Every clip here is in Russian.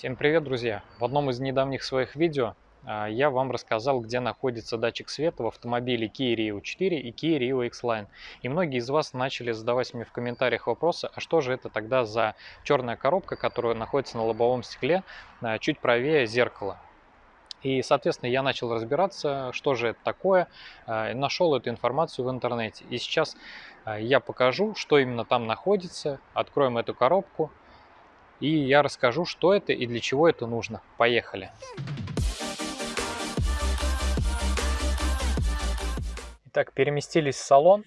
Всем привет, друзья! В одном из недавних своих видео а, я вам рассказал, где находится датчик света в автомобиле Kia Rio 4 и Kia Rio X-Line. И многие из вас начали задавать мне в комментариях вопросы, а что же это тогда за черная коробка, которая находится на лобовом стекле а, чуть правее зеркала. И, соответственно, я начал разбираться, что же это такое, а, нашел эту информацию в интернете. И сейчас я покажу, что именно там находится, откроем эту коробку, и я расскажу, что это и для чего это нужно. Поехали! Итак, переместились в салон.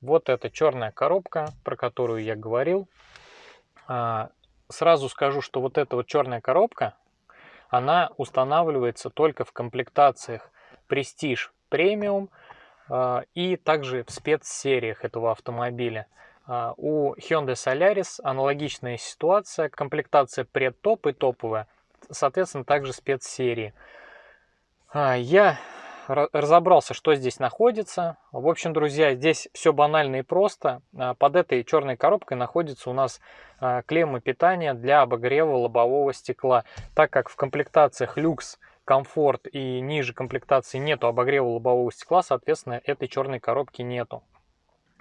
Вот эта черная коробка, про которую я говорил. А, сразу скажу, что вот эта вот черная коробка, она устанавливается только в комплектациях Prestige Premium а, и также в спецсериях этого автомобиля. А, у Hyundai Solaris аналогичная ситуация, комплектация предтоп и топовая, соответственно, также спецсерии. А, я разобрался, что здесь находится. В общем, друзья, здесь все банально и просто. А, под этой черной коробкой находится у нас клемма питания для обогрева лобового стекла. Так как в комплектациях люкс, комфорт и ниже комплектации нету обогрева лобового стекла, соответственно, этой черной коробки нету.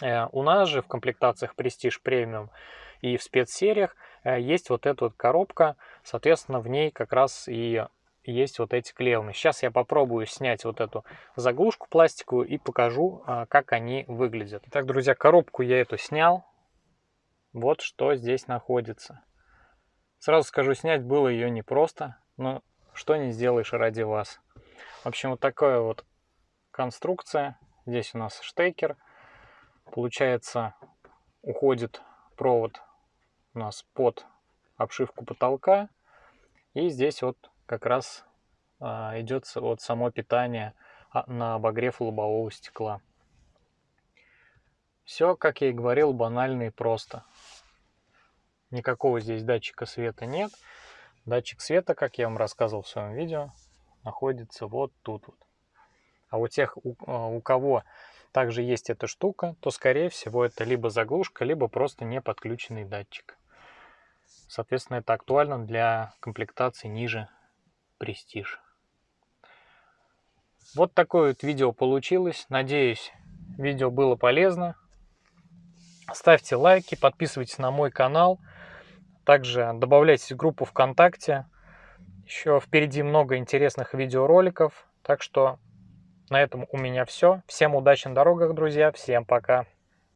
Э, у нас же в комплектациях Prestige Premium и в спецсериях э, есть вот эта вот коробка, соответственно, в ней как раз и есть вот эти клеммы. Сейчас я попробую снять вот эту заглушку пластиковую и покажу, э, как они выглядят. Итак, друзья, коробку я эту снял. Вот что здесь находится. Сразу скажу, снять было ее непросто, но что не сделаешь ради вас. В общем, вот такая вот конструкция. Здесь у нас штекер Получается, уходит провод у нас под обшивку потолка. И здесь вот как раз а, идет вот само питание а, на обогрев лобового стекла. Все, как я и говорил, банально и просто. Никакого здесь датчика света нет. Датчик света, как я вам рассказывал в своем видео, находится вот тут вот. А у тех, у, а, у кого также есть эта штука, то скорее всего это либо заглушка, либо просто не подключенный датчик. Соответственно, это актуально для комплектации ниже Prestige. Вот такое вот видео получилось. Надеюсь, видео было полезно. Ставьте лайки, подписывайтесь на мой канал. Также добавляйтесь в группу ВКонтакте. Еще впереди много интересных видеороликов. Так что на этом у меня все. Всем удачи на дорогах, друзья. Всем пока.